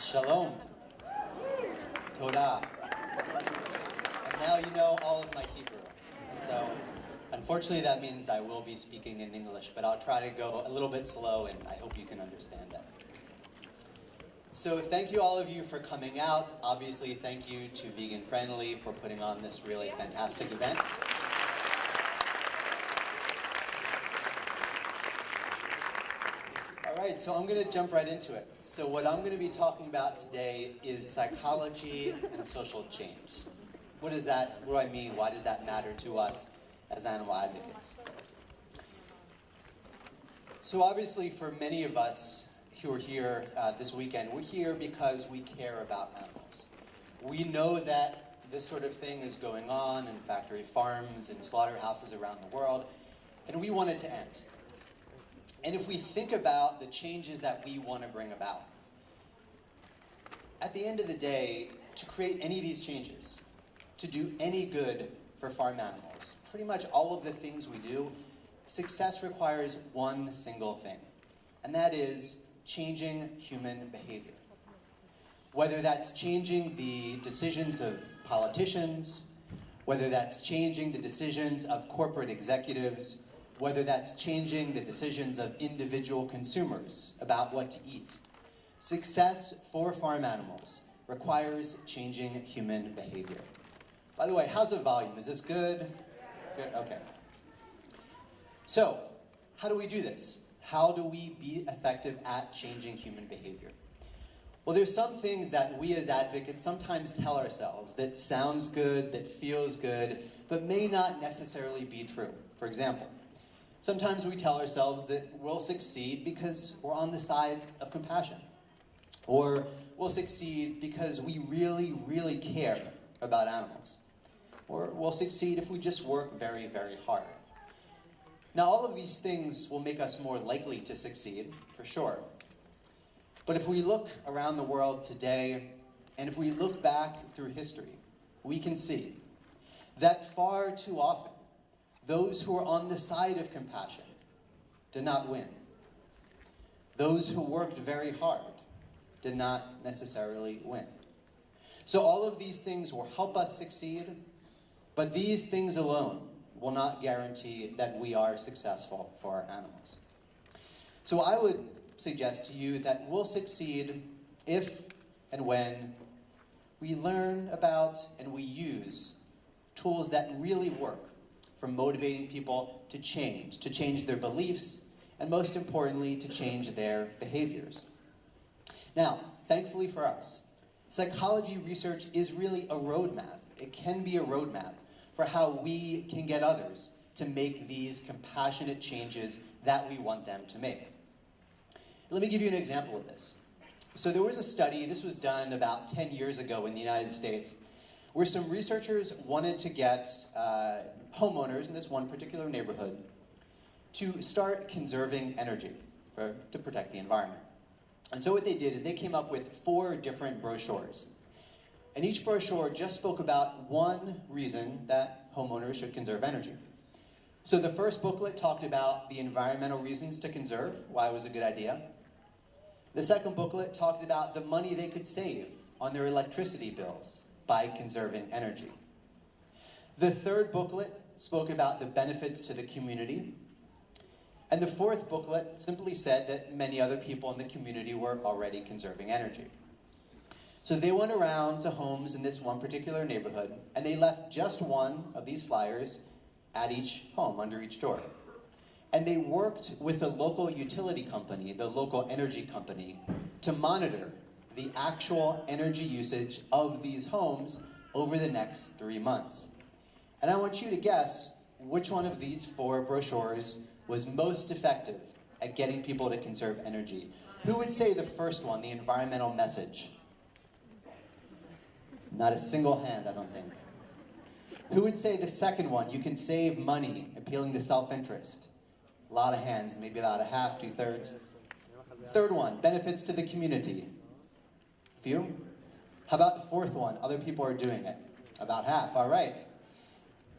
Shalom. Todah. And now you know all of my Hebrew. So, unfortunately, that means I will be speaking in English, but I'll try to go a little bit slow, and I hope you can understand that. So, thank you all of you for coming out. Obviously, thank you to Vegan Friendly for putting on this really fantastic event. All right, so I'm going to jump right into it. So what I'm going to be talking about today is psychology and social change. What does that, what do I mean? Why does that matter to us as animal advocates? So obviously for many of us who are here uh, this weekend, we're here because we care about animals. We know that this sort of thing is going on in factory farms and slaughterhouses around the world, and we want it to end. And if we think about the changes that we want to bring about, at the end of the day, to create any of these changes, to do any good for farm animals, pretty much all of the things we do, success requires one single thing, and that is changing human behavior. Whether that's changing the decisions of politicians, whether that's changing the decisions of corporate executives, whether that's changing the decisions of individual consumers about what to eat. Success for farm animals requires changing human behavior. By the way, how's the volume? Is this good? Good, okay. So, how do we do this? How do we be effective at changing human behavior? Well, there's some things that we as advocates sometimes tell ourselves that sounds good, that feels good, but may not necessarily be true. For example, Sometimes we tell ourselves that we'll succeed because we're on the side of compassion. Or we'll succeed because we really, really care about animals. Or we'll succeed if we just work very, very hard. Now, all of these things will make us more likely to succeed, for sure. But if we look around the world today, and if we look back through history, we can see that far too often, those who are on the side of compassion did not win. Those who worked very hard did not necessarily win. So all of these things will help us succeed, but these things alone will not guarantee that we are successful for our animals. So I would suggest to you that we'll succeed if and when we learn about and we use tools that really work from motivating people to change, to change their beliefs, and most importantly, to change their behaviors. Now, thankfully for us, psychology research is really a roadmap. It can be a roadmap for how we can get others to make these compassionate changes that we want them to make. Let me give you an example of this. So there was a study, this was done about 10 years ago in the United States, where some researchers wanted to get uh, homeowners in this one particular neighborhood to start conserving energy for, to protect the environment. And so what they did is they came up with four different brochures. And each brochure just spoke about one reason that homeowners should conserve energy. So the first booklet talked about the environmental reasons to conserve, why it was a good idea. The second booklet talked about the money they could save on their electricity bills by conserving energy. The third booklet spoke about the benefits to the community. And the fourth booklet simply said that many other people in the community were already conserving energy. So they went around to homes in this one particular neighborhood, and they left just one of these flyers at each home, under each door. And they worked with the local utility company, the local energy company, to monitor the actual energy usage of these homes over the next three months. And I want you to guess which one of these four brochures was most effective at getting people to conserve energy. Who would say the first one, the environmental message? Not a single hand, I don't think. Who would say the second one, you can save money, appealing to self-interest? A lot of hands, maybe about a half, two-thirds. Third one, benefits to the community. Few? How about the fourth one, other people are doing it? About half, all right.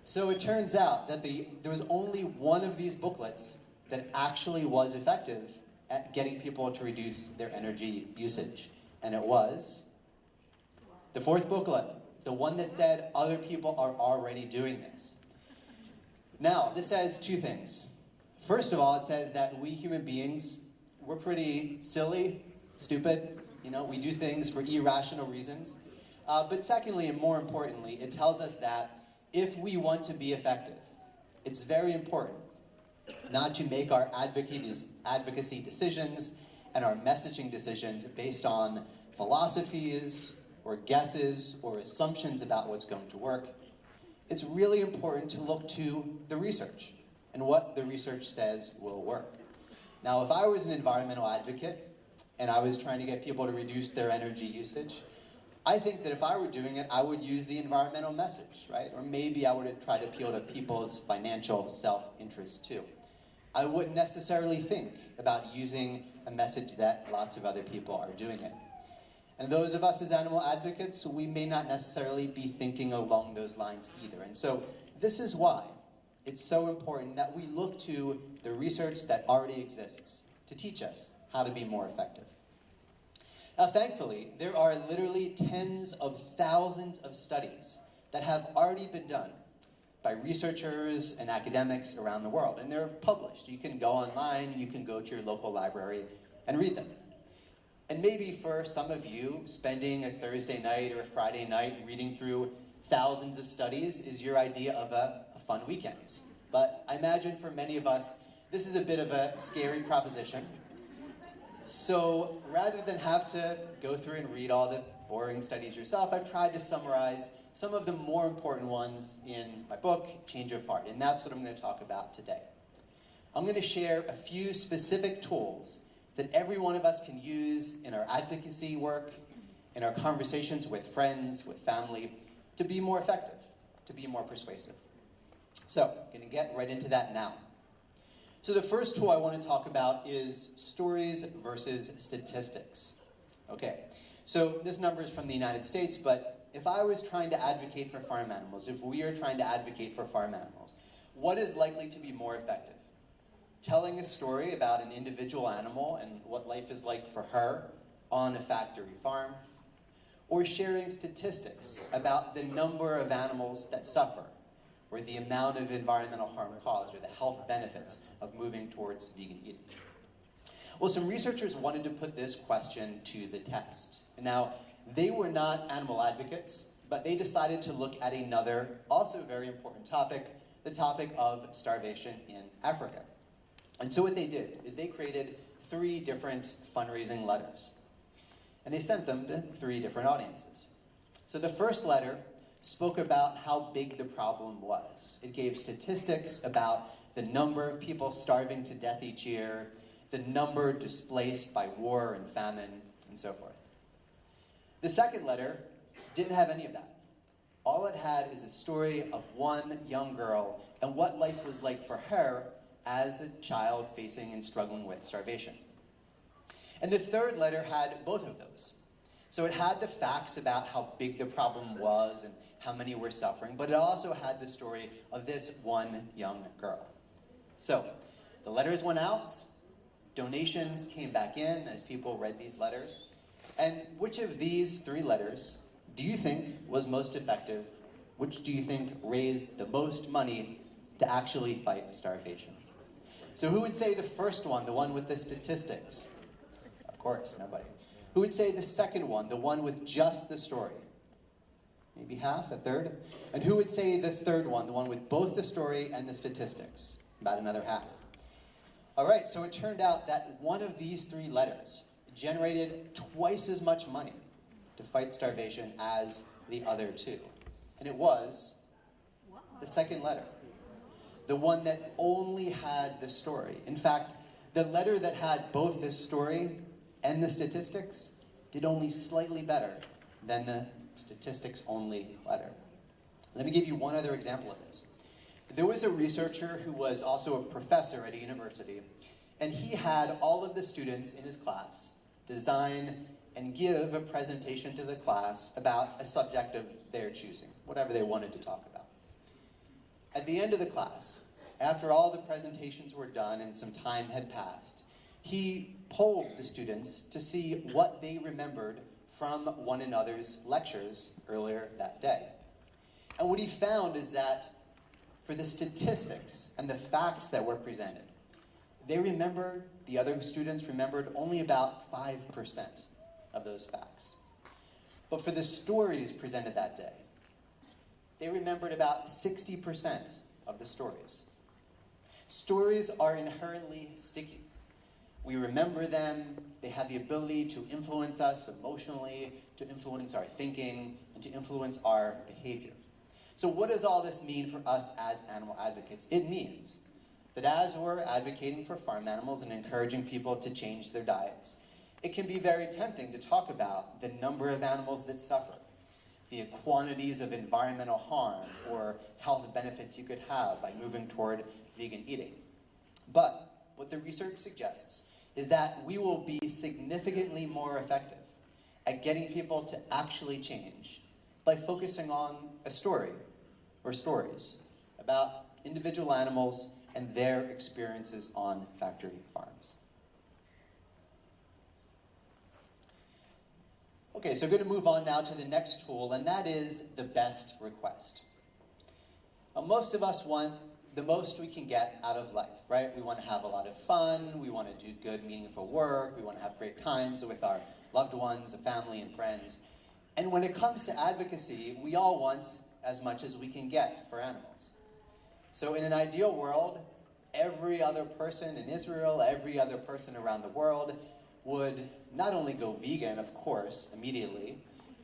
So it turns out that the, there was only one of these booklets that actually was effective at getting people to reduce their energy usage. And it was the fourth booklet, the one that said other people are already doing this. Now, this says two things. First of all, it says that we human beings, we're pretty silly, stupid, you know, we do things for irrational reasons. Uh, but secondly, and more importantly, it tells us that if we want to be effective, it's very important not to make our advocacy decisions and our messaging decisions based on philosophies or guesses or assumptions about what's going to work. It's really important to look to the research and what the research says will work. Now, if I was an environmental advocate and I was trying to get people to reduce their energy usage, I think that if I were doing it, I would use the environmental message, right? Or maybe I would try to appeal to people's financial self-interest too. I wouldn't necessarily think about using a message that lots of other people are doing it. And those of us as animal advocates, we may not necessarily be thinking along those lines either. And so this is why it's so important that we look to the research that already exists to teach us how to be more effective. Now, thankfully, there are literally tens of thousands of studies that have already been done by researchers and academics around the world, and they're published. You can go online, you can go to your local library and read them. And maybe for some of you, spending a Thursday night or a Friday night reading through thousands of studies is your idea of a, a fun weekend. But I imagine for many of us, this is a bit of a scary proposition. So rather than have to go through and read all the boring studies yourself, I've tried to summarize some of the more important ones in my book, Change of Heart, and that's what I'm going to talk about today. I'm going to share a few specific tools that every one of us can use in our advocacy work, in our conversations with friends, with family, to be more effective, to be more persuasive. So, I'm going to get right into that now. So the first tool I want to talk about is stories versus statistics. Okay, so this number is from the United States, but if I was trying to advocate for farm animals, if we are trying to advocate for farm animals, what is likely to be more effective? Telling a story about an individual animal and what life is like for her on a factory farm, or sharing statistics about the number of animals that suffer or the amount of environmental harm caused, or the health benefits of moving towards vegan eating? Well, some researchers wanted to put this question to the test. Now, they were not animal advocates, but they decided to look at another, also very important topic, the topic of starvation in Africa. And so what they did is they created three different fundraising letters. And they sent them to three different audiences. So the first letter spoke about how big the problem was. It gave statistics about the number of people starving to death each year, the number displaced by war and famine, and so forth. The second letter didn't have any of that. All it had is a story of one young girl and what life was like for her as a child facing and struggling with starvation. And the third letter had both of those. So it had the facts about how big the problem was and how many were suffering, but it also had the story of this one young girl. So, the letters went out, donations came back in as people read these letters, and which of these three letters do you think was most effective? Which do you think raised the most money to actually fight starvation? So who would say the first one, the one with the statistics? Of course, nobody. Who would say the second one, the one with just the story? Maybe half, a third. And who would say the third one, the one with both the story and the statistics? About another half. All right, so it turned out that one of these three letters generated twice as much money to fight starvation as the other two. And it was the second letter, the one that only had the story. In fact, the letter that had both the story and the statistics did only slightly better than the statistics only letter. Let me give you one other example of this. There was a researcher who was also a professor at a university, and he had all of the students in his class design and give a presentation to the class about a subject of their choosing, whatever they wanted to talk about. At the end of the class, after all the presentations were done and some time had passed, he polled the students to see what they remembered from one another's lectures earlier that day. And what he found is that for the statistics and the facts that were presented, they remembered, the other students remembered only about 5% of those facts. But for the stories presented that day, they remembered about 60% of the stories. Stories are inherently sticky. We remember them, they have the ability to influence us emotionally, to influence our thinking, and to influence our behavior. So what does all this mean for us as animal advocates? It means that as we're advocating for farm animals and encouraging people to change their diets, it can be very tempting to talk about the number of animals that suffer, the quantities of environmental harm or health benefits you could have by moving toward vegan eating. But what the research suggests is that we will be significantly more effective at getting people to actually change by focusing on a story or stories about individual animals and their experiences on factory farms. Okay, so I'm going to move on now to the next tool, and that is the best request. Now, most of us want the most we can get out of life, right? We want to have a lot of fun, we want to do good, meaningful work, we want to have great times with our loved ones, the family, and friends. And when it comes to advocacy, we all want as much as we can get for animals. So in an ideal world, every other person in Israel, every other person around the world would not only go vegan, of course, immediately,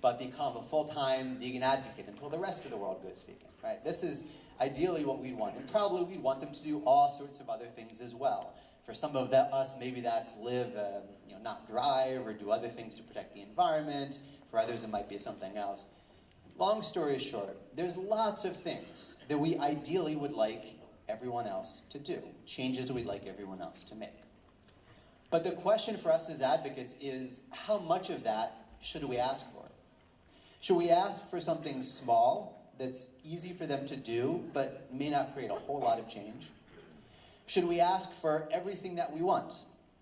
but become a full-time vegan advocate until the rest of the world goes vegan, right? This is ideally what we'd want. And probably we'd want them to do all sorts of other things as well. For some of us, maybe that's live, uh, you know, not drive or do other things to protect the environment. For others, it might be something else. Long story short, there's lots of things that we ideally would like everyone else to do, changes we'd like everyone else to make. But the question for us as advocates is, how much of that should we ask for? Should we ask for something small that's easy for them to do, but may not create a whole lot of change? Should we ask for everything that we want,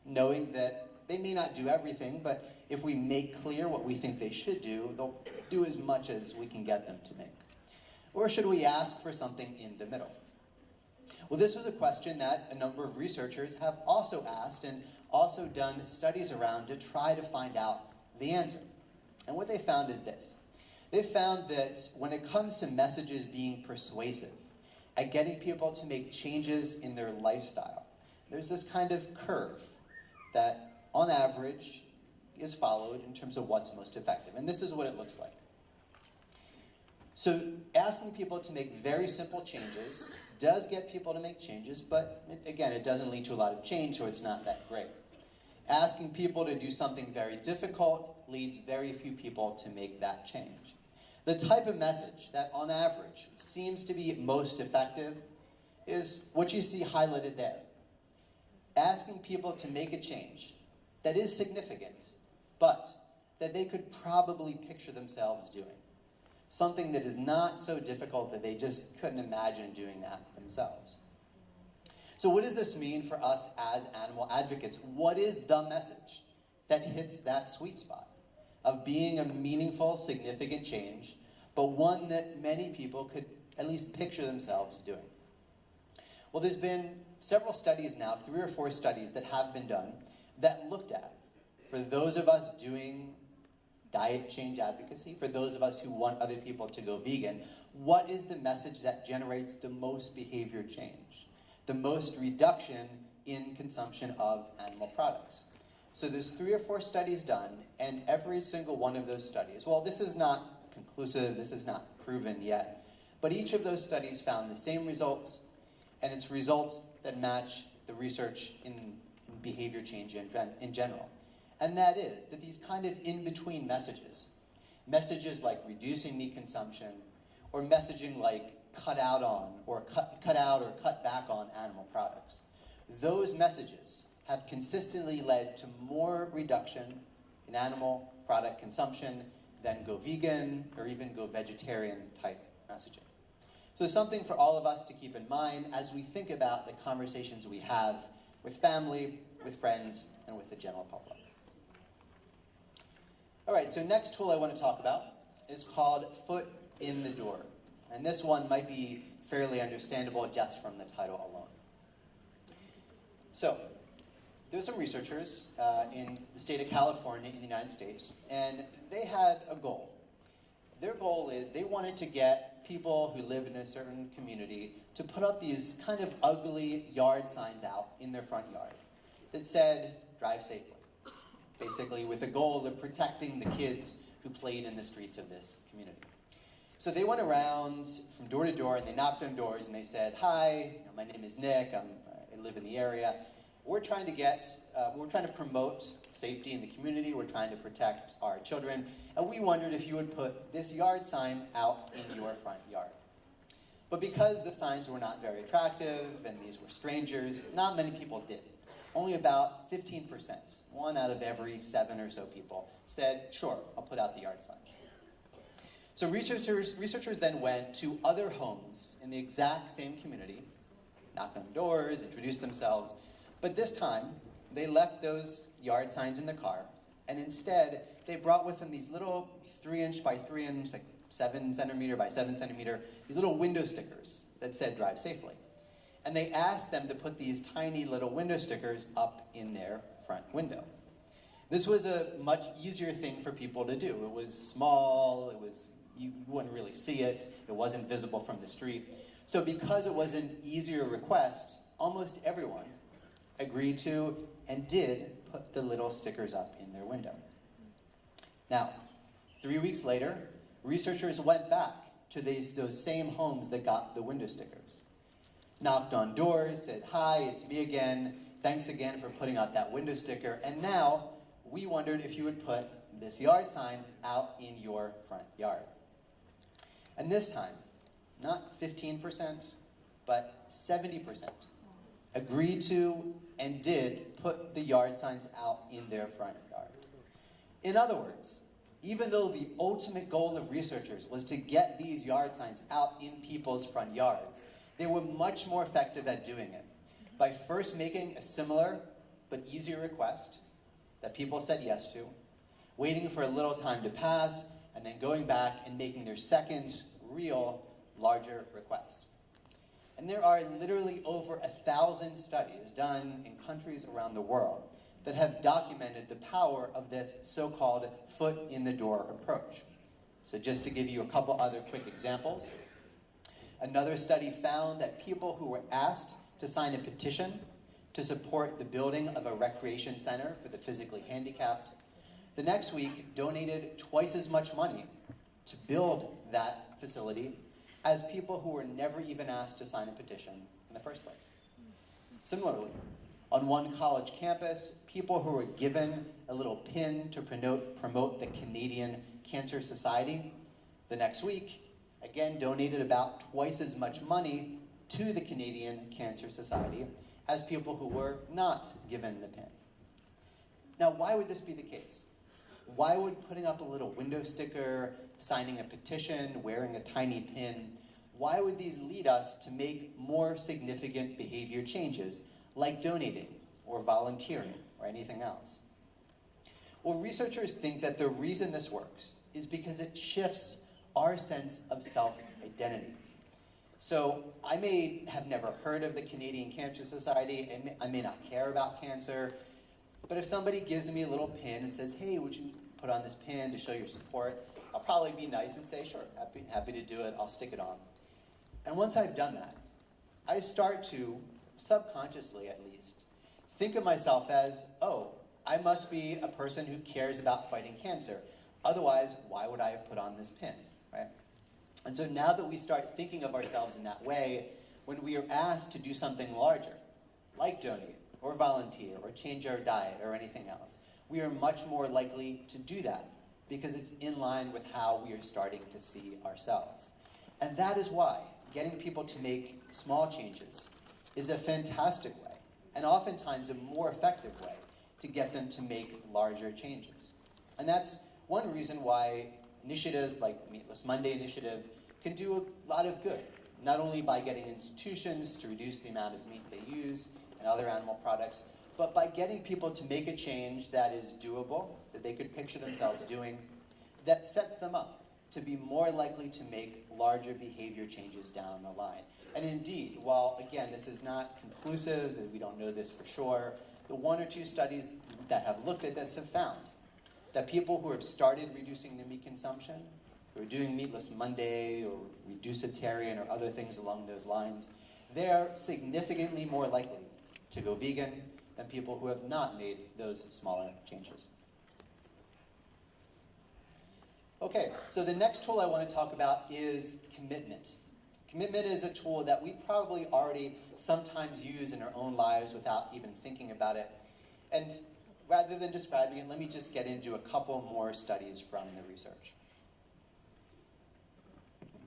knowing that they may not do everything, but if we make clear what we think they should do, they'll do as much as we can get them to make? Or should we ask for something in the middle? Well, this was a question that a number of researchers have also asked and also done studies around to try to find out the answer. And what they found is this. They found that when it comes to messages being persuasive, at getting people to make changes in their lifestyle, there's this kind of curve that, on average, is followed in terms of what's most effective. And this is what it looks like. So asking people to make very simple changes does get people to make changes, but it, again, it doesn't lead to a lot of change, so it's not that great. Asking people to do something very difficult leads very few people to make that change. The type of message that, on average, seems to be most effective is what you see highlighted there. Asking people to make a change that is significant, but that they could probably picture themselves doing. Something that is not so difficult that they just couldn't imagine doing that themselves. So what does this mean for us as animal advocates? What is the message that hits that sweet spot? Of being a meaningful, significant change, but one that many people could at least picture themselves doing. Well, there's been several studies now, three or four studies that have been done that looked at, for those of us doing diet change advocacy, for those of us who want other people to go vegan, what is the message that generates the most behavior change, the most reduction in consumption of animal products? So there's three or four studies done, and every single one of those studies, well, this is not conclusive, this is not proven yet, but each of those studies found the same results, and it's results that match the research in, in behavior change in, in general. And that is that these kind of in-between messages, messages like reducing meat consumption, or messaging like cut out on, or cut, cut out or cut back on animal products, those messages have consistently led to more reduction in animal product consumption than go vegan or even go vegetarian type messaging. So something for all of us to keep in mind as we think about the conversations we have with family, with friends, and with the general public. All right, so next tool I want to talk about is called Foot in the Door. And this one might be fairly understandable just from the title alone. So, there's some researchers uh, in the state of California in the United States, and they had a goal. Their goal is they wanted to get people who live in a certain community to put up these kind of ugly yard signs out in their front yard that said, drive safely. Basically, with the goal of protecting the kids who played in the streets of this community. So they went around from door to door and they knocked on doors and they said, Hi, my name is Nick, I'm, I live in the area. We're trying to get, uh, we're trying to promote safety in the community, we're trying to protect our children, and we wondered if you would put this yard sign out in your front yard. But because the signs were not very attractive and these were strangers, not many people did. Only about 15%, one out of every seven or so people, said, sure, I'll put out the yard sign. So researchers, researchers then went to other homes in the exact same community, knocked on doors, introduced themselves, but this time they left those yard signs in the car, and instead they brought with them these little three inch by three inch, like seven centimeter by seven centimeter, these little window stickers that said drive safely. And they asked them to put these tiny little window stickers up in their front window. This was a much easier thing for people to do. It was small, it was you wouldn't really see it. It wasn't visible from the street. So because it was an easier request, almost everyone agreed to and did put the little stickers up in their window. Now, three weeks later, researchers went back to these, those same homes that got the window stickers. Knocked on doors, said, hi, it's me again. Thanks again for putting out that window sticker. And now, we wondered if you would put this yard sign out in your front yard. And this time, not 15%, but 70% agreed to and did put the yard signs out in their front yard. In other words, even though the ultimate goal of researchers was to get these yard signs out in people's front yards, they were much more effective at doing it by first making a similar but easier request that people said yes to, waiting for a little time to pass, and then going back and making their second, real, larger request. And there are literally over a thousand studies done in countries around the world that have documented the power of this so-called foot in the door approach. So just to give you a couple other quick examples, another study found that people who were asked to sign a petition to support the building of a recreation center for the physically handicapped the next week donated twice as much money to build that facility as people who were never even asked to sign a petition in the first place. Similarly, on one college campus, people who were given a little pin to promote, the Canadian Cancer Society, the next week, again donated about twice as much money to the Canadian Cancer Society as people who were not given the pin. Now, why would this be the case? Why would putting up a little window sticker, signing a petition, wearing a tiny pin, why would these lead us to make more significant behavior changes, like donating or volunteering or anything else? Well, researchers think that the reason this works is because it shifts our sense of self-identity. So I may have never heard of the Canadian Cancer Society, and I may not care about cancer, but if somebody gives me a little pin and says, hey, would you put on this pin to show your support, I'll probably be nice and say, sure, happy, happy to do it, I'll stick it on. And once I've done that, I start to, subconsciously at least, think of myself as, oh, I must be a person who cares about fighting cancer. Otherwise, why would I have put on this pin, right? And so now that we start thinking of ourselves in that way, when we are asked to do something larger, like donate, or volunteer, or change our diet, or anything else, we are much more likely to do that because it's in line with how we are starting to see ourselves. And that is why getting people to make small changes is a fantastic way, and oftentimes a more effective way, to get them to make larger changes. And that's one reason why initiatives like Meatless Monday Initiative can do a lot of good, not only by getting institutions to reduce the amount of meat they use and other animal products, but by getting people to make a change that is doable, they could picture themselves doing that sets them up to be more likely to make larger behavior changes down the line. And indeed, while again, this is not conclusive, and we don't know this for sure, the one or two studies that have looked at this have found that people who have started reducing their meat consumption, who are doing Meatless Monday or Reducitarian or other things along those lines, they're significantly more likely to go vegan than people who have not made those smaller changes. Okay, so the next tool I want to talk about is commitment. Commitment is a tool that we probably already sometimes use in our own lives without even thinking about it. And rather than describing it, let me just get into a couple more studies from the research.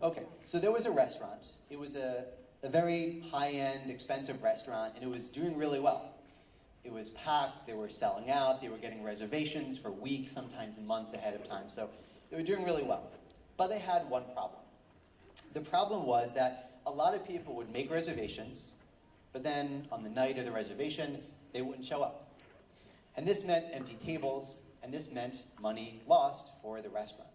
Okay, so there was a restaurant. It was a, a very high-end, expensive restaurant, and it was doing really well. It was packed, they were selling out, they were getting reservations for weeks, sometimes months ahead of time, so they were doing really well. But they had one problem. The problem was that a lot of people would make reservations, but then on the night of the reservation, they wouldn't show up. And this meant empty tables, and this meant money lost for the restaurant.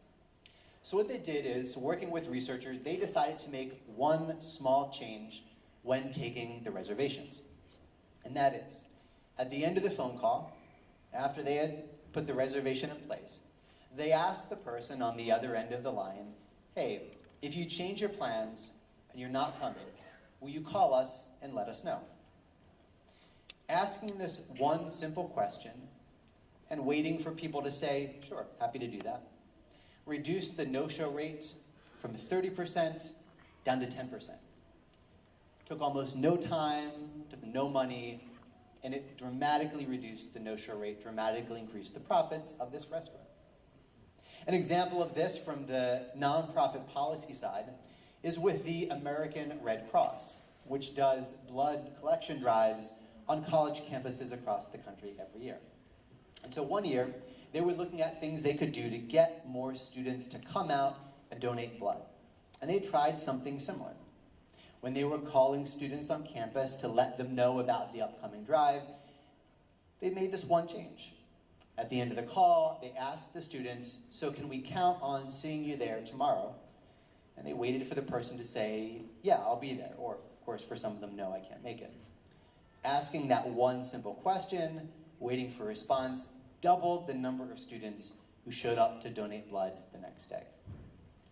So what they did is, working with researchers, they decided to make one small change when taking the reservations. And that is, at the end of the phone call, after they had put the reservation in place, they asked the person on the other end of the line, hey, if you change your plans and you're not coming, will you call us and let us know? Asking this one simple question and waiting for people to say, sure, happy to do that, reduced the no-show rate from 30% down to 10%. Took almost no time, took no money, and it dramatically reduced the no-show rate, dramatically increased the profits of this restaurant. An example of this from the nonprofit policy side is with the American Red Cross, which does blood collection drives on college campuses across the country every year. And so one year, they were looking at things they could do to get more students to come out and donate blood. And they tried something similar. When they were calling students on campus to let them know about the upcoming drive, they made this one change. At the end of the call, they asked the student, so can we count on seeing you there tomorrow? And they waited for the person to say, yeah, I'll be there. Or, of course, for some of them, no, I can't make it. Asking that one simple question, waiting for a response, doubled the number of students who showed up to donate blood the next day.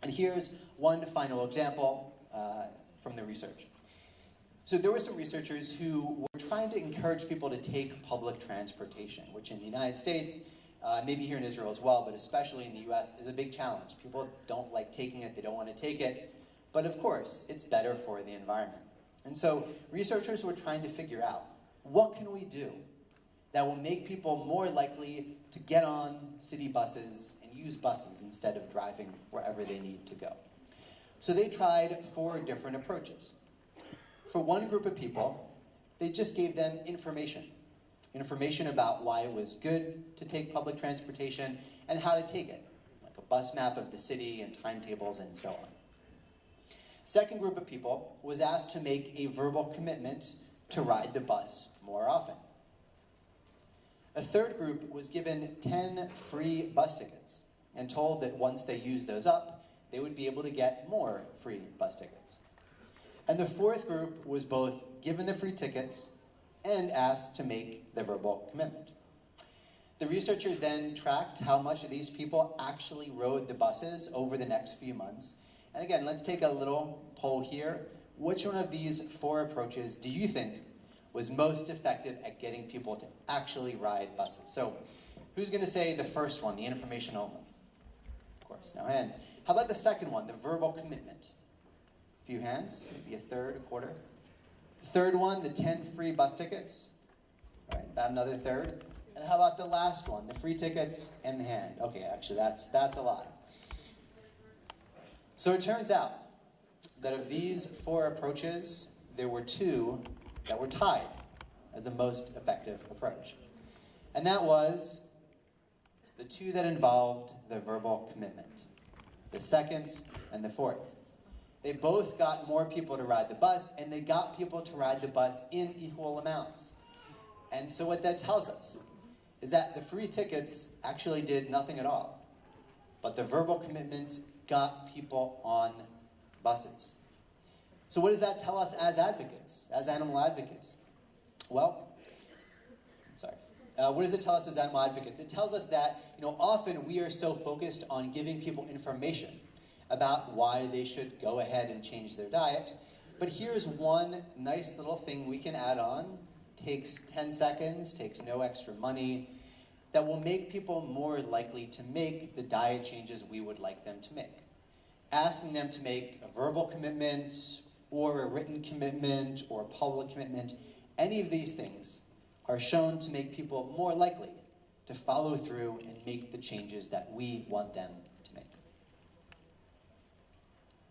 And here's one final example uh, from the research. So there were some researchers who were trying to encourage people to take public transportation, which in the United States, uh, maybe here in Israel as well, but especially in the US, is a big challenge. People don't like taking it, they don't want to take it, but of course, it's better for the environment. And so researchers were trying to figure out, what can we do that will make people more likely to get on city buses and use buses instead of driving wherever they need to go? So they tried four different approaches. For one group of people, they just gave them information. Information about why it was good to take public transportation and how to take it, like a bus map of the city and timetables and so on. Second group of people was asked to make a verbal commitment to ride the bus more often. A third group was given 10 free bus tickets and told that once they used those up, they would be able to get more free bus tickets. And the fourth group was both given the free tickets and asked to make the verbal commitment. The researchers then tracked how much of these people actually rode the buses over the next few months. And again, let's take a little poll here. Which one of these four approaches do you think was most effective at getting people to actually ride buses? So who's going to say the first one, the information only? Of course, no hands. How about the second one, the verbal commitment? Few hands, maybe a third, a quarter. Third one, the 10 free bus tickets. All right, about another third. And how about the last one, the free tickets and the hand? Okay, actually, that's, that's a lot. So it turns out that of these four approaches, there were two that were tied as the most effective approach. And that was the two that involved the verbal commitment, the second and the fourth. They both got more people to ride the bus, and they got people to ride the bus in equal amounts. And so what that tells us is that the free tickets actually did nothing at all. But the verbal commitment got people on buses. So what does that tell us as advocates, as animal advocates? Well, sorry. Uh, what does it tell us as animal advocates? It tells us that, you know, often we are so focused on giving people information about why they should go ahead and change their diet. But here's one nice little thing we can add on. Takes 10 seconds, takes no extra money, that will make people more likely to make the diet changes we would like them to make. Asking them to make a verbal commitment, or a written commitment, or a public commitment, any of these things are shown to make people more likely to follow through and make the changes that we want them.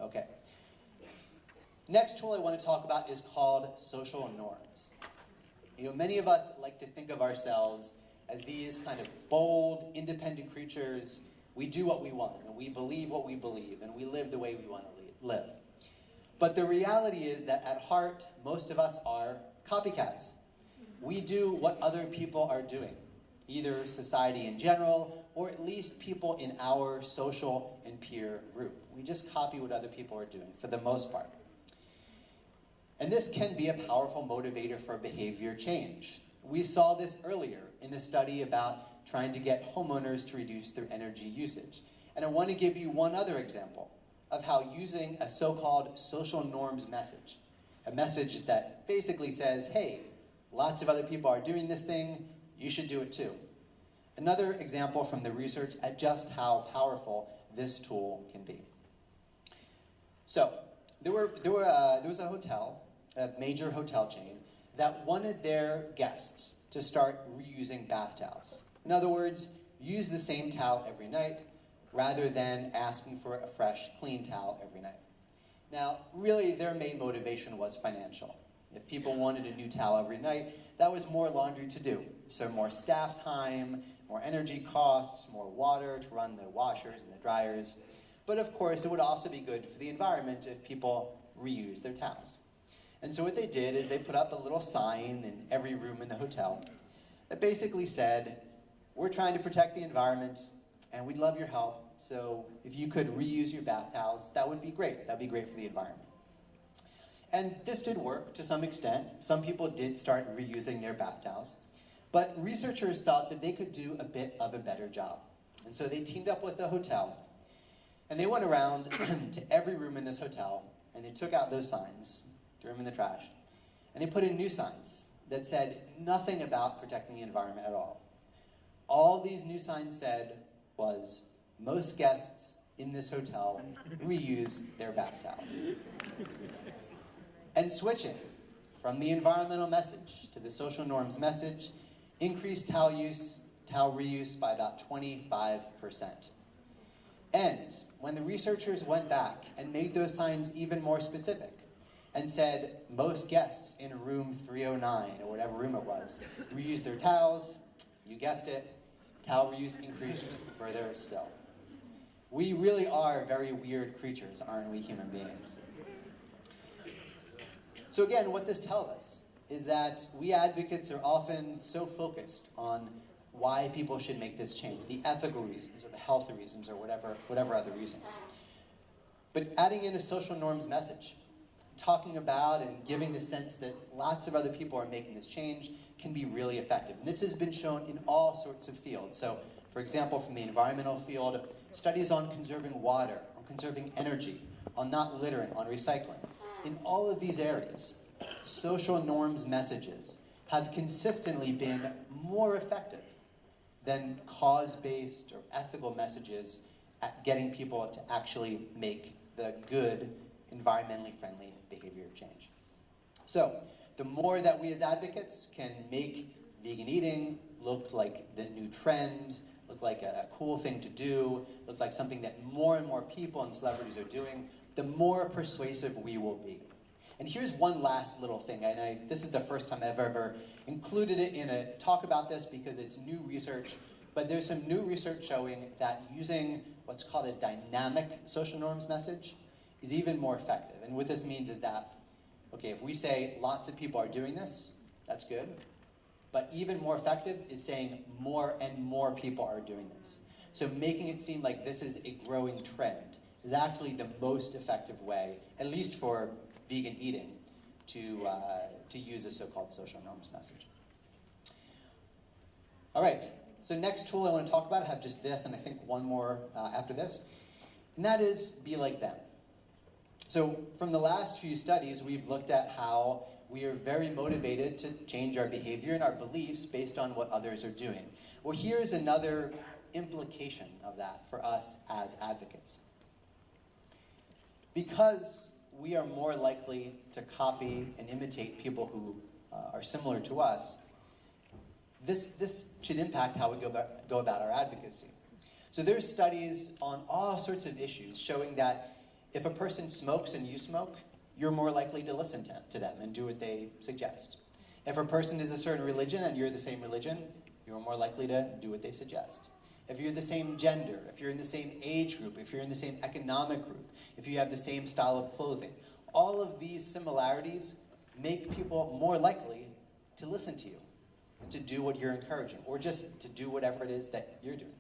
Okay. Next tool I want to talk about is called social norms. You know, many of us like to think of ourselves as these kind of bold, independent creatures. We do what we want, and we believe what we believe, and we live the way we want to live. But the reality is that at heart, most of us are copycats. We do what other people are doing, either society in general, or at least people in our social and peer group. We just copy what other people are doing, for the most part. And this can be a powerful motivator for behavior change. We saw this earlier in the study about trying to get homeowners to reduce their energy usage. And I want to give you one other example of how using a so-called social norms message, a message that basically says, hey, lots of other people are doing this thing, you should do it too. Another example from the research at just how powerful this tool can be. So, there, were, there, were, uh, there was a hotel a major hotel chain, that wanted their guests to start reusing bath towels. In other words, use the same towel every night rather than asking for a fresh, clean towel every night. Now, really, their main motivation was financial. If people wanted a new towel every night, that was more laundry to do. So more staff time, more energy costs, more water to run the washers and the dryers. But of course, it would also be good for the environment if people reuse their towels. And so what they did is they put up a little sign in every room in the hotel that basically said, we're trying to protect the environment and we'd love your help. So if you could reuse your bath towels, that would be great. That'd be great for the environment. And this did work to some extent. Some people did start reusing their bath towels. But researchers thought that they could do a bit of a better job. And so they teamed up with the hotel and they went around to every room in this hotel and they took out those signs threw them in the trash. And they put in new signs that said nothing about protecting the environment at all. All these new signs said was, most guests in this hotel reuse their bath towels. And switching from the environmental message to the social norms message increased towel use, towel reuse by about 25%. And when the researchers went back and made those signs even more specific, and said most guests in room 309, or whatever room it was, reused their towels. You guessed it, towel reuse increased further still. We really are very weird creatures, aren't we human beings? So again, what this tells us is that we advocates are often so focused on why people should make this change, the ethical reasons or the health reasons or whatever, whatever other reasons. But adding in a social norms message, talking about and giving the sense that lots of other people are making this change can be really effective. And this has been shown in all sorts of fields. So, for example, from the environmental field, studies on conserving water, on conserving energy, on not littering, on recycling. In all of these areas, social norms messages have consistently been more effective than cause-based or ethical messages at getting people to actually make the good, environmentally friendly behavior change. So, the more that we as advocates can make vegan eating look like the new trend, look like a, cool thing to do, look like something that more and more people and celebrities are doing, the more persuasive we will be. And here's one last little thing, and I, this is the first time I've ever included it in a talk about this because it's new research, but there's some new research showing that using what's called a dynamic social norms message is even more effective. And what this means is that, okay, if we say lots of people are doing this, that's good. But even more effective is saying more and more people are doing this. So making it seem like this is a growing trend is actually the most effective way, at least for vegan eating, to, uh, to use a so-called social norms message. All right, so next tool I want to talk about, I have just this and I think one more uh, after this, and that is be like them. So from the last few studies, we've looked at how we are very motivated to change our behavior and our beliefs based on what others are doing. Well, here's another implication of that for us as advocates. Because we are more likely to copy and imitate people who uh, are similar to us, this, this should impact how we go about, go about our advocacy. So there's studies on all sorts of issues showing that if a person smokes and you smoke, you're more likely to listen to, to them and do what they suggest. If a person is a certain religion and you're the same religion, you're more likely to do what they suggest. If you're the same gender, if you're in the same age group, if you're in the same economic group, if you have the same style of clothing, all of these similarities make people more likely to listen to you and to do what you're encouraging, or just to do whatever it is that you're doing.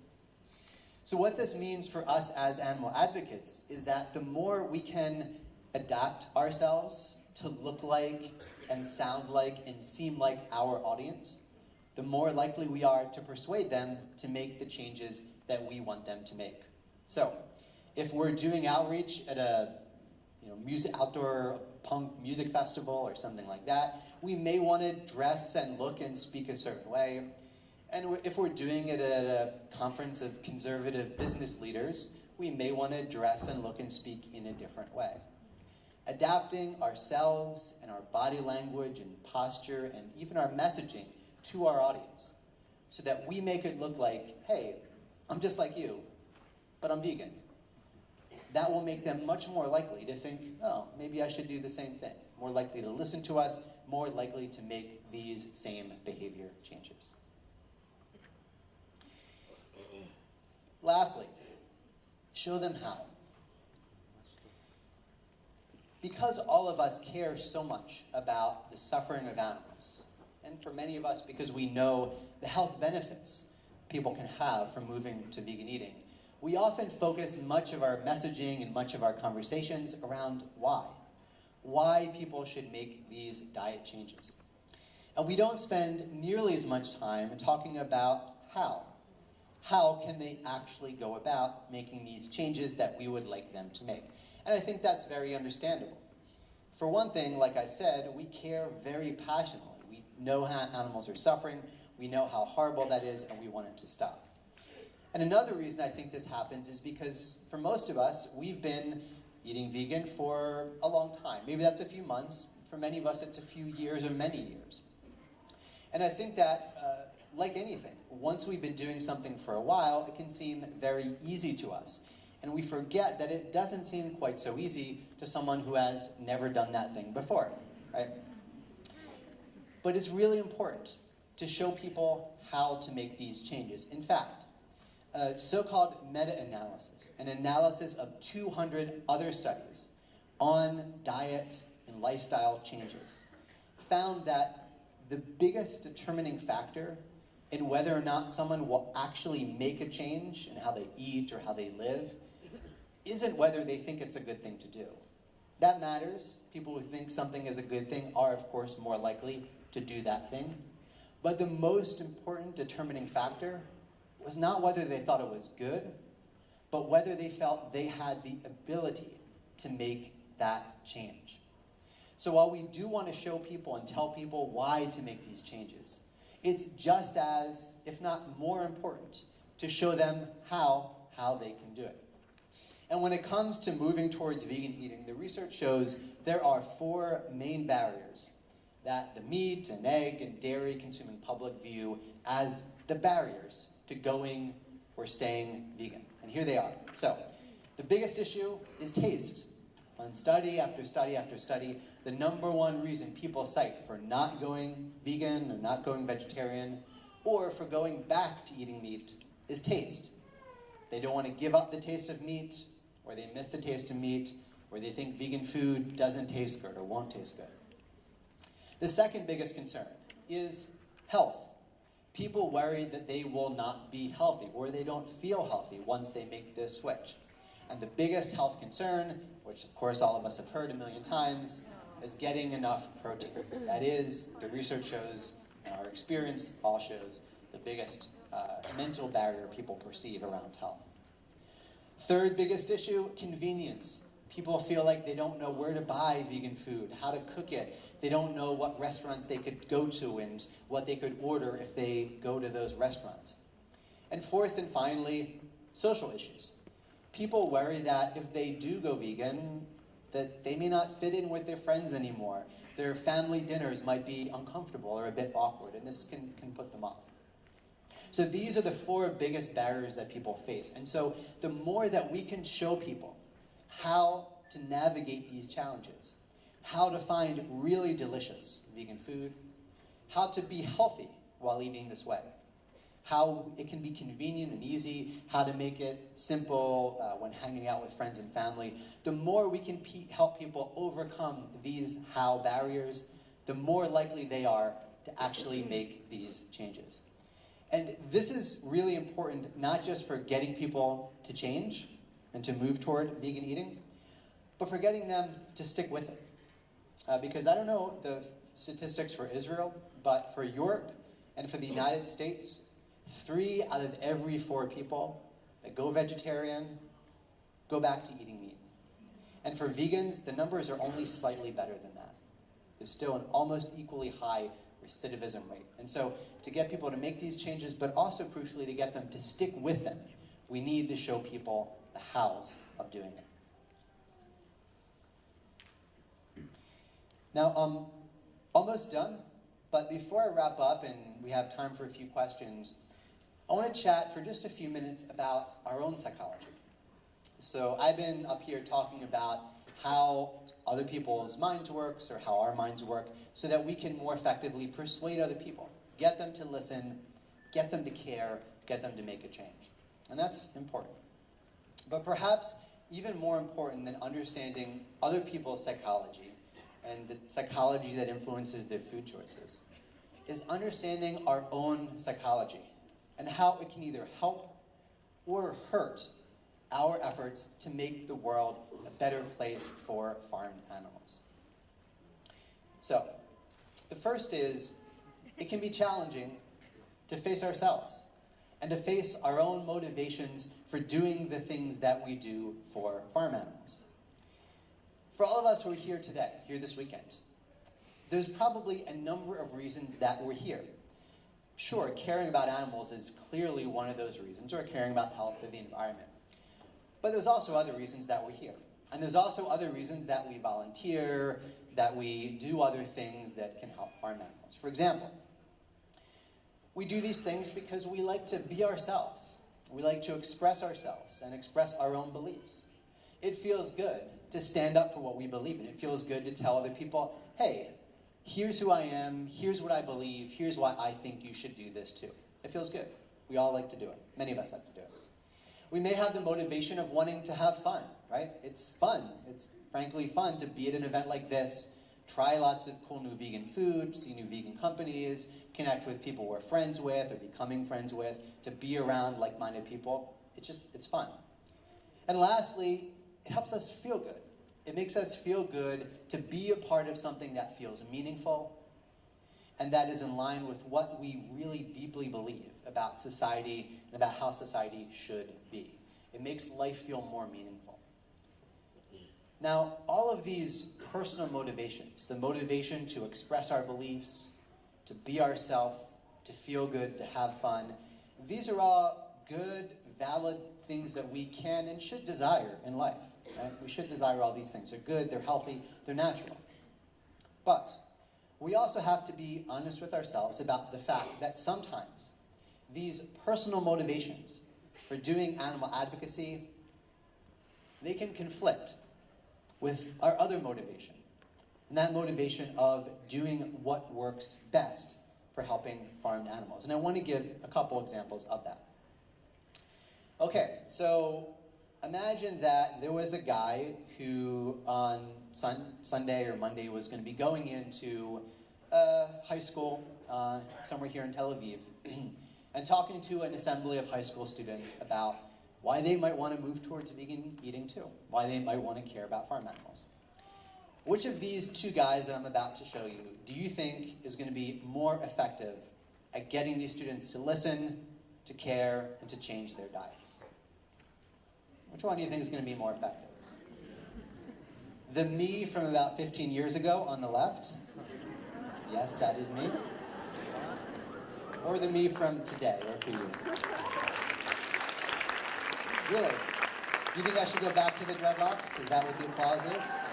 So what this means for us as animal advocates is that the more we can adapt ourselves to look like and sound like and seem like our audience, the more likely we are to persuade them to make the changes that we want them to make. So, if we're doing outreach at a you know, music, outdoor punk music festival or something like that, we may want to dress and look and speak a certain way. And if we're doing it at a conference of conservative business leaders, we may want to dress and look and speak in a different way. Adapting ourselves and our body language and posture and even our messaging to our audience so that we make it look like, hey, I'm just like you, but I'm vegan. That will make them much more likely to think, oh, maybe I should do the same thing. More likely to listen to us, more likely to make these same behavior changes. Lastly, show them how. Because all of us care so much about the suffering of animals, and for many of us because we know the health benefits people can have from moving to vegan eating, we often focus much of our messaging and much of our conversations around why. Why people should make these diet changes. And we don't spend nearly as much time talking about how how can they actually go about making these changes that we would like them to make? And I think that's very understandable. For one thing, like I said, we care very passionately. Know how animals are suffering, we know how horrible that is, and we want it to stop. And another reason I think this happens is because for most of us, we've been eating vegan for a long time. Maybe that's a few months. For many of us, it's a few years or many years. And I think that uh, like anything, once we've been doing something for a while, it can seem very easy to us. And we forget that it doesn't seem quite so easy to someone who has never done that thing before, right? But it's really important to show people how to make these changes. In fact, a so-called meta-analysis, an analysis of 200 other studies on diet and lifestyle changes, found that the biggest determining factor in whether or not someone will actually make a change in how they eat or how they live isn't whether they think it's a good thing to do. That matters. People who think something is a good thing are, of course, more likely to do that thing. But the most important determining factor was not whether they thought it was good, but whether they felt they had the ability to make that change. So while we do want to show people and tell people why to make these changes, it's just as, if not more important, to show them how, how they can do it. And when it comes to moving towards vegan eating, the research shows there are four main barriers that the meat and egg and dairy consuming public view as the barriers to going or staying vegan. And here they are. So, the biggest issue is taste. On study after study after study, the number one reason people cite for not going vegan or not going vegetarian or for going back to eating meat is taste. They don't want to give up the taste of meat, or they miss the taste of meat, or they think vegan food doesn't taste good or won't taste good. The second biggest concern is health. People worry that they will not be healthy or they don't feel healthy once they make this switch. And the biggest health concern, which of course all of us have heard a million times, is getting enough protein. That is, the research shows, and our experience all shows, the biggest uh, mental barrier people perceive around health. Third biggest issue, convenience. People feel like they don't know where to buy vegan food, how to cook it. They don't know what restaurants they could go to and what they could order if they go to those restaurants. And fourth and finally, social issues. People worry that if they do go vegan, that they may not fit in with their friends anymore. Their family dinners might be uncomfortable or a bit awkward, and this can, can put them off. So these are the four biggest barriers that people face. And so the more that we can show people how to navigate these challenges, how to find really delicious vegan food, how to be healthy while eating this way, how it can be convenient and easy, how to make it simple uh, when hanging out with friends and family, the more we can help people overcome these how barriers, the more likely they are to actually make these changes. And this is really important, not just for getting people to change and to move toward vegan eating, but for getting them to stick with it. Uh, because I don't know the statistics for Israel, but for Europe and for the United States, three out of every four people that go vegetarian go back to eating meat. And for vegans, the numbers are only slightly better than that. There's still an almost equally high recidivism rate. And so to get people to make these changes, but also crucially to get them to stick with them, we need to show people the hows of doing it. Now, um, almost done, but before I wrap up and we have time for a few questions, I want to chat for just a few minutes about our own psychology. So I've been up here talking about how other people's minds works or how our minds work so that we can more effectively persuade other people, get them to listen, get them to care, get them to make a change. And that's important. But perhaps even more important than understanding other people's psychology and the psychology that influences their food choices is understanding our own psychology and how it can either help or hurt our efforts to make the world a better place for farmed animals. So, the first is, it can be challenging to face ourselves and to face our own motivations for doing the things that we do for farm animals. For all of us who are here today, here this weekend, there's probably a number of reasons that we're here. Sure, caring about animals is clearly one of those reasons, or caring about health or the environment. But there's also other reasons that we're here. And there's also other reasons that we volunteer, that we do other things that can help farm animals. For example, we do these things because we like to be ourselves. We like to express ourselves and express our own beliefs. It feels good to stand up for what we believe in. It feels good to tell other people, hey, here's who I am, here's what I believe, here's why I think you should do this too. It feels good. We all like to do it. Many of us like to do it. We may have the motivation of wanting to have fun, right? It's fun. It's frankly fun to be at an event like this, try lots of cool new vegan food, see new vegan companies, connect with people we're friends with or becoming friends with, to be around like-minded people. It's just, it's fun. And lastly, it helps us feel good. It makes us feel good to be a part of something that feels meaningful and that is in line with what we really deeply believe about society and about how society should be. It makes life feel more meaningful. Now, all of these personal motivations, the motivation to express our beliefs, to be ourselves, to feel good, to have fun, these are all good, valid things that we can and should desire in life. Right? We should desire all these things. They're good, they're healthy, they're natural. But we also have to be honest with ourselves about the fact that sometimes these personal motivations for doing animal advocacy, they can conflict with our other motivation. And that motivation of doing what works best for helping farmed animals. And I want to give a couple examples of that. Okay, so imagine that there was a guy who on sun, Sunday or Monday was going to be going into a high school uh, somewhere here in Tel Aviv and talking to an assembly of high school students about why they might want to move towards vegan eating too, why they might want to care about farm animals. Which of these two guys that I'm about to show you do you think is going to be more effective at getting these students to listen, to care, and to change their diets? Which one do you think is going to be more effective? The me from about 15 years ago on the left? Yes, that is me. Or the me from today, or a few years ago? Really? Do you think I should go back to the dreadlocks? Is that what the applause is?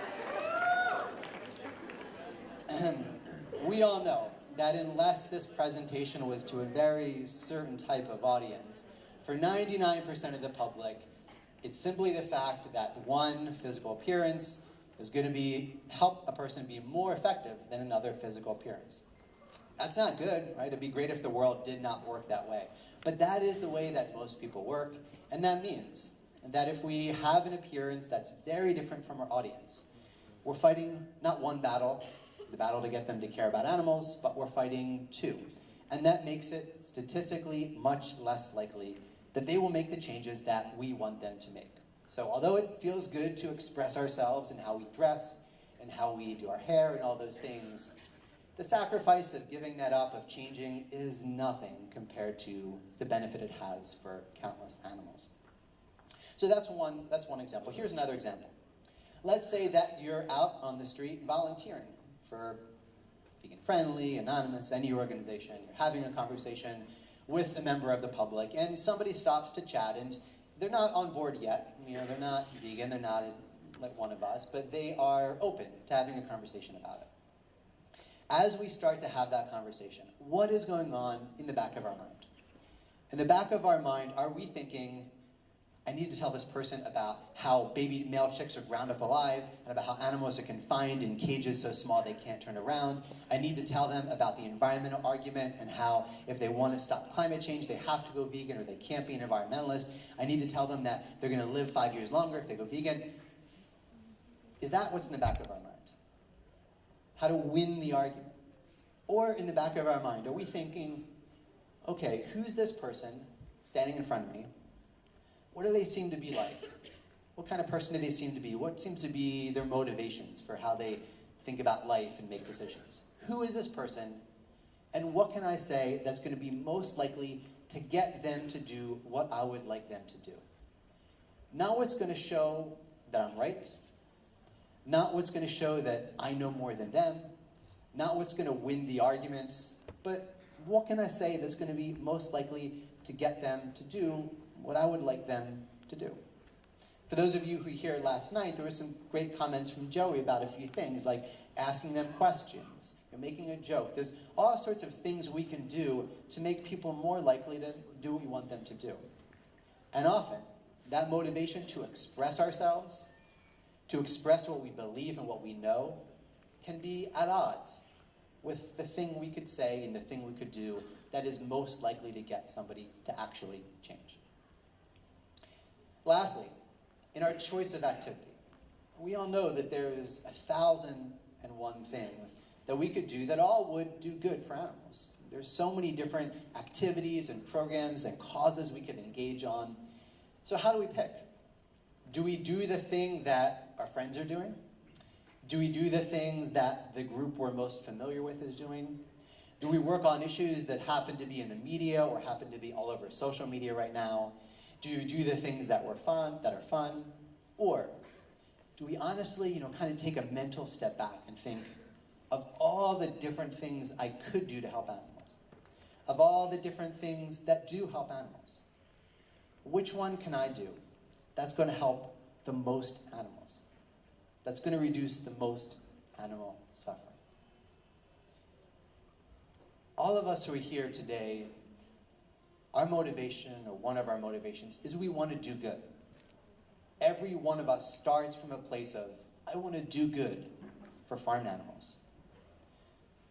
We all know that unless this presentation was to a very certain type of audience, for 99% of the public, it's simply the fact that one physical appearance is going to be help a person be more effective than another physical appearance. That's not good, right? It'd be great if the world did not work that way. But that is the way that most people work, and that means that if we have an appearance that's very different from our audience, we're fighting not one battle, the battle to get them to care about animals, but we're fighting two. And that makes it statistically much less likely that they will make the changes that we want them to make. So although it feels good to express ourselves in how we dress and how we do our hair and all those things, the sacrifice of giving that up, of changing, is nothing compared to the benefit it has for countless animals. So that's one, that's one example. Here's another example. Let's say that you're out on the street volunteering for Vegan Friendly, Anonymous, any organization. You're having a conversation with a member of the public, and somebody stops to chat, and they're not on board yet. You know, they're not vegan, they're not like one of us, but they are open to having a conversation about it. As we start to have that conversation, what is going on in the back of our mind? In the back of our mind, are we thinking, I need to tell this person about how baby male chicks are ground up alive and about how animals are confined in cages so small they can't turn around. I need to tell them about the environmental argument and how if they want to stop climate change, they have to go vegan or they can't be an environmentalist. I need to tell them that they're going to live five years longer if they go vegan. Is that what's in the back of our mind? How to win the argument? Or in the back of our mind, are we thinking, okay, who's this person standing in front of me? What do they seem to be like? What kind of person do they seem to be? What seems to be their motivations for how they think about life and make decisions? Who is this person? And what can I say that's going to be most likely to get them to do what I would like them to do? Not what's going to show that I'm right, not what's going to show that I know more than them, not what's going to win the argument, but what can I say that's going to be most likely to get them to do what I would like them to do. For those of you who were here last night, there were some great comments from Joey about a few things, like asking them questions, and making a joke. There's all sorts of things we can do to make people more likely to do what we want them to do. And often, that motivation to express ourselves, to express what we believe and what we know, can be at odds with the thing we could say and the thing we could do that is most likely to get somebody to actually change. Lastly, in our choice of activity, we all know that there is a thousand and one things that we could do that all would do good for animals. There's so many different activities and programs and causes we could engage on. So how do we pick? Do we do the thing that our friends are doing? Do we do the things that the group we're most familiar with is doing? Do we work on issues that happen to be in the media or happen to be all over social media right now? Do you do the things that were fun, that are fun? Or do we honestly, you know, kind of take a mental step back and think of all the different things I could do to help animals? Of all the different things that do help animals? Which one can I do that's going to help the most animals? That's going to reduce the most animal suffering? All of us who are here today our motivation, or one of our motivations, is we want to do good. Every one of us starts from a place of, I want to do good for farm animals.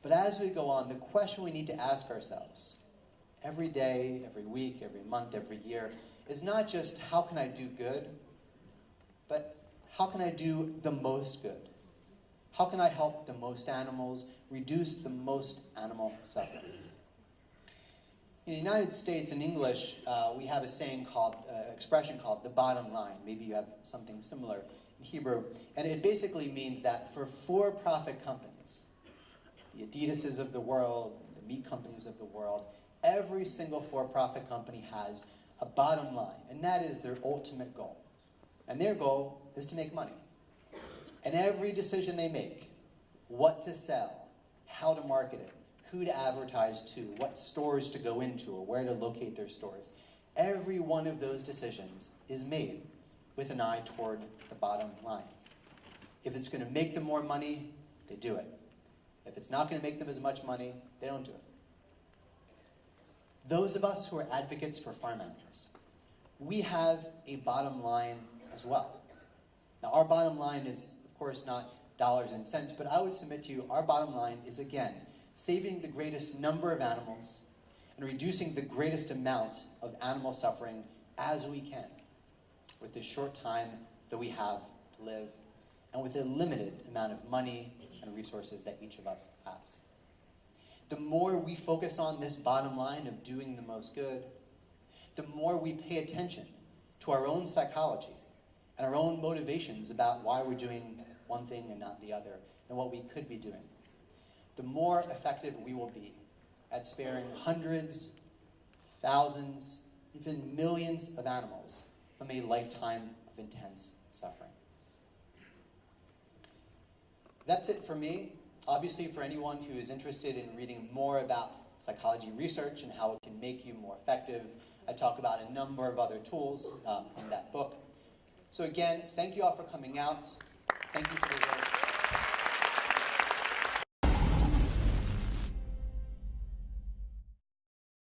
But as we go on, the question we need to ask ourselves every day, every week, every month, every year is not just how can I do good, but how can I do the most good? How can I help the most animals, reduce the most animal suffering? In the United States, in English, uh, we have a saying called, uh, expression called the bottom line. Maybe you have something similar in Hebrew. And it basically means that for for-profit companies, the Adidases of the world, the meat companies of the world, every single for-profit company has a bottom line, and that is their ultimate goal. And their goal is to make money. And every decision they make, what to sell, how to market it, who to advertise to, what stores to go into, or where to locate their stores, every one of those decisions is made with an eye toward the bottom line. If it's going to make them more money, they do it. If it's not going to make them as much money, they don't do it. Those of us who are advocates for farm animals, we have a bottom line as well. Now, our bottom line is, of course, not dollars and cents, but I would submit to you our bottom line is, again, saving the greatest number of animals and reducing the greatest amount of animal suffering as we can with the short time that we have to live and with the limited amount of money and resources that each of us has. The more we focus on this bottom line of doing the most good, the more we pay attention to our own psychology and our own motivations about why we're doing one thing and not the other, and what we could be doing, the more effective we will be at sparing hundreds, thousands, even millions of animals from a lifetime of intense suffering. That's it for me. Obviously, for anyone who is interested in reading more about psychology research and how it can make you more effective, I talk about a number of other tools um, in that book. So again, thank you all for coming out. Thank you for the.